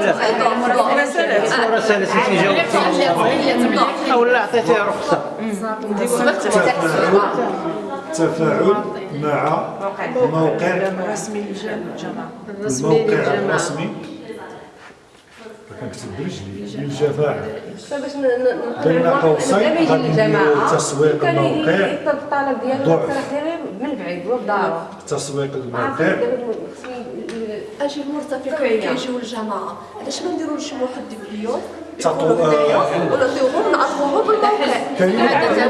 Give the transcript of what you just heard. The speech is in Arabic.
رسالة رسالة تجاوب ولا عطيتيها رخصة تفاعل مع موقع رسمي الموقع الرسمي كنكتب برجلي ن- بين قوسين غادي تسويق الموقع الطلب ديالو من بعيد تسويق الموقع خصني أجي المرتفقين كيجيو الجماعة؟ علاش ما نديرو شي واحد اليوم تطو- آه، ونعطيوهم نعرفوهم بالموقع